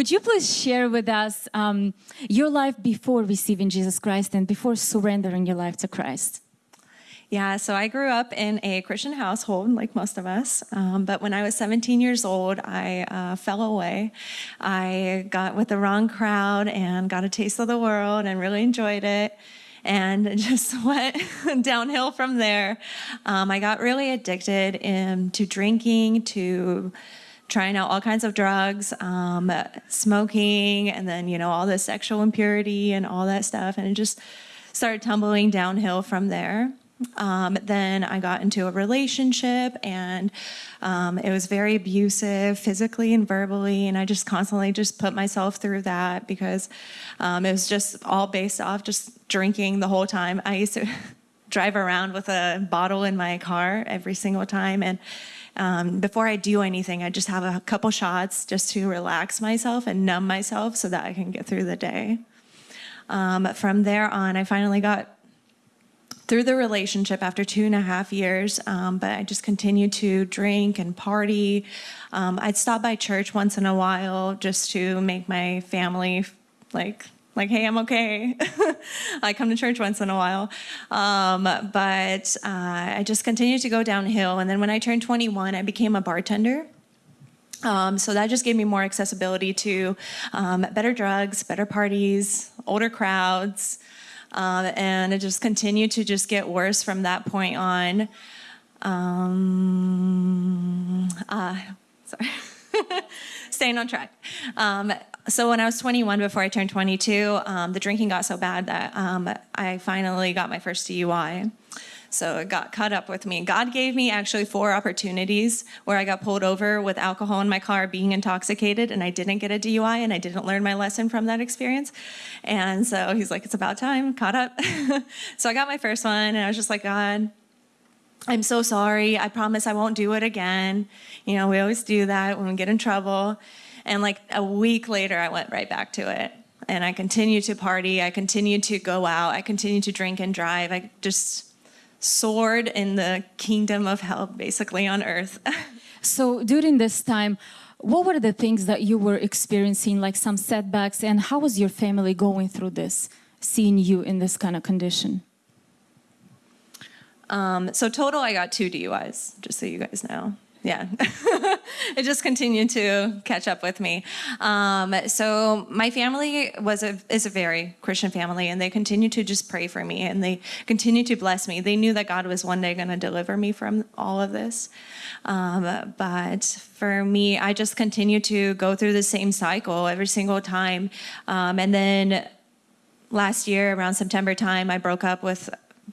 would you please share with us um, your life before receiving Jesus Christ and before surrendering your life to Christ? Yeah, so I grew up in a Christian household, like most of us. Um, but when I was 17 years old, I uh, fell away. I got with the wrong crowd and got a taste of the world and really enjoyed it. And just went downhill from there. Um, I got really addicted in, to drinking, to trying out all kinds of drugs, um, smoking, and then, you know, all the sexual impurity and all that stuff. And it just started tumbling downhill from there. Um, then I got into a relationship and um, it was very abusive physically and verbally. And I just constantly just put myself through that because um, it was just all based off just drinking the whole time. I used to drive around with a bottle in my car every single time. And um, before I do anything, I just have a couple shots just to relax myself and numb myself so that I can get through the day. Um, from there on, I finally got through the relationship after two and a half years, um, but I just continued to drink and party. Um, I'd stop by church once in a while just to make my family like like, hey, I'm okay. I come to church once in a while. Um, but uh, I just continued to go downhill. And then when I turned 21, I became a bartender. Um, so that just gave me more accessibility to um, better drugs, better parties, older crowds, um, and it just continued to just get worse from that point on. Um, uh, sorry. Staying on track. Um, so when I was 21, before I turned 22, um, the drinking got so bad that um, I finally got my first DUI. So it got caught up with me. God gave me actually four opportunities where I got pulled over with alcohol in my car, being intoxicated, and I didn't get a DUI, and I didn't learn my lesson from that experience. And so he's like, it's about time, caught up. so I got my first one, and I was just like, God, I'm so sorry. I promise I won't do it again. You know, we always do that when we get in trouble. And like a week later, I went right back to it. And I continued to party. I continued to go out. I continued to drink and drive. I just soared in the kingdom of hell, basically on earth. so during this time, what were the things that you were experiencing, like some setbacks, and how was your family going through this, seeing you in this kind of condition? Um, so total, I got two DUIs, just so you guys know yeah, it just continued to catch up with me. Um, so my family was a is a very Christian family, and they continued to just pray for me, and they continued to bless me. They knew that God was one day going to deliver me from all of this. Um, but for me, I just continued to go through the same cycle every single time, um, and then last year around September time, I broke up with,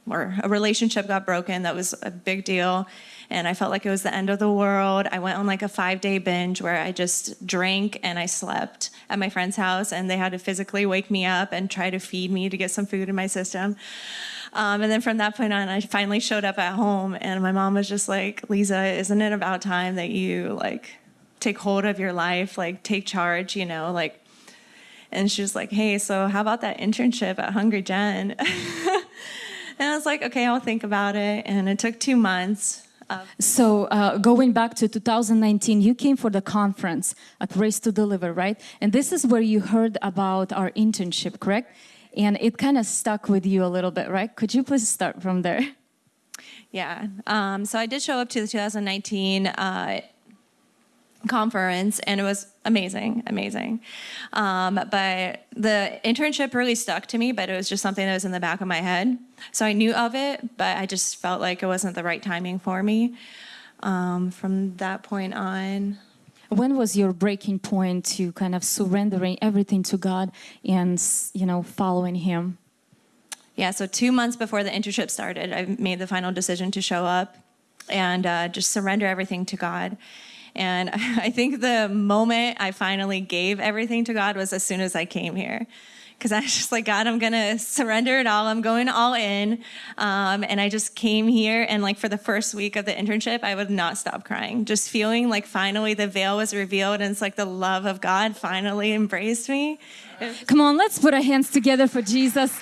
or a relationship got broken. That was a big deal and I felt like it was the end of the world. I went on like a five day binge where I just drank and I slept at my friend's house and they had to physically wake me up and try to feed me to get some food in my system. Um, and then from that point on, I finally showed up at home and my mom was just like, Lisa, isn't it about time that you like take hold of your life, like take charge, you know, like, and she was like, hey, so how about that internship at Hungry Gen? and I was like, okay, I'll think about it. And it took two months. So uh, going back to 2019, you came for the conference at Raised to Deliver, right? And this is where you heard about our internship, correct? And it kind of stuck with you a little bit, right? Could you please start from there? Yeah, um, so I did show up to the 2019 uh, conference and it was amazing, amazing. Um, but the internship really stuck to me, but it was just something that was in the back of my head. So I knew of it, but I just felt like it wasn't the right timing for me um, from that point on. When was your breaking point to kind of surrendering everything to God and, you know, following Him? Yeah, so two months before the internship started, I made the final decision to show up and uh, just surrender everything to God. And I think the moment I finally gave everything to God was as soon as I came here. Because I was just like, God, I'm going to surrender it all. I'm going all in. Um, and I just came here. And like for the first week of the internship, I would not stop crying. Just feeling like finally the veil was revealed. And it's like the love of God finally embraced me. Come on, let's put our hands together for Jesus.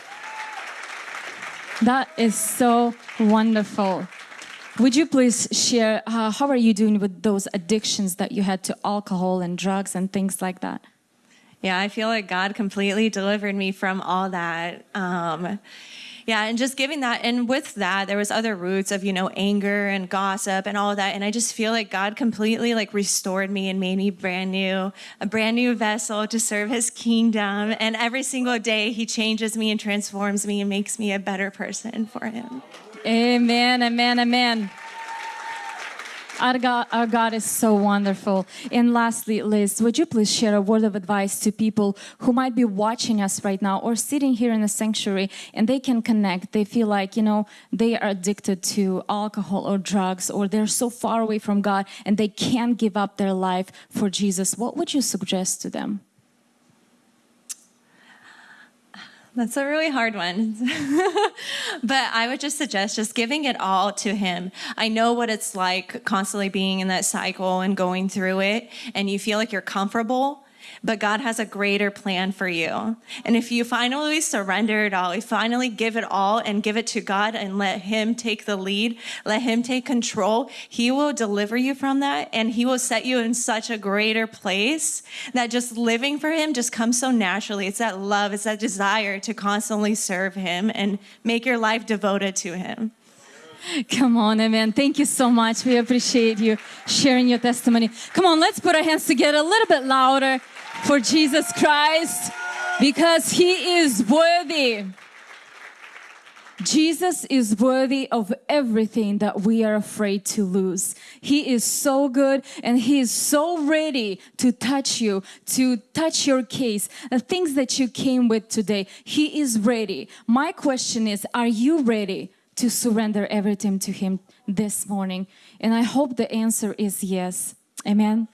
That is so wonderful. Would you please share uh, how are you doing with those addictions that you had to alcohol and drugs and things like that? Yeah, I feel like God completely delivered me from all that. Um, yeah, and just giving that, and with that, there was other roots of you know anger and gossip and all of that, and I just feel like God completely like restored me and made me brand new, a brand new vessel to serve His kingdom. And every single day, He changes me and transforms me and makes me a better person for Him. Amen, amen, amen. Our God, our God is so wonderful. And lastly, Liz, would you please share a word of advice to people who might be watching us right now or sitting here in the sanctuary and they can connect? They feel like, you know, they are addicted to alcohol or drugs or they're so far away from God and they can't give up their life for Jesus. What would you suggest to them? That's a really hard one. but I would just suggest just giving it all to Him. I know what it's like constantly being in that cycle and going through it, and you feel like you're comfortable. But God has a greater plan for you. And if you finally surrender it all, you finally give it all and give it to God and let Him take the lead, let Him take control, He will deliver you from that and He will set you in such a greater place that just living for Him just comes so naturally. It's that love, it's that desire to constantly serve Him and make your life devoted to Him. Come on, amen. Thank you so much. We appreciate you sharing your testimony. Come on, let's put our hands together a little bit louder for Jesus Christ because he is worthy. Jesus is worthy of everything that we are afraid to lose. He is so good and He is so ready to touch you, to touch your case, the things that you came with today. He is ready. My question is Are you ready to surrender everything to Him this morning? And I hope the answer is yes. Amen.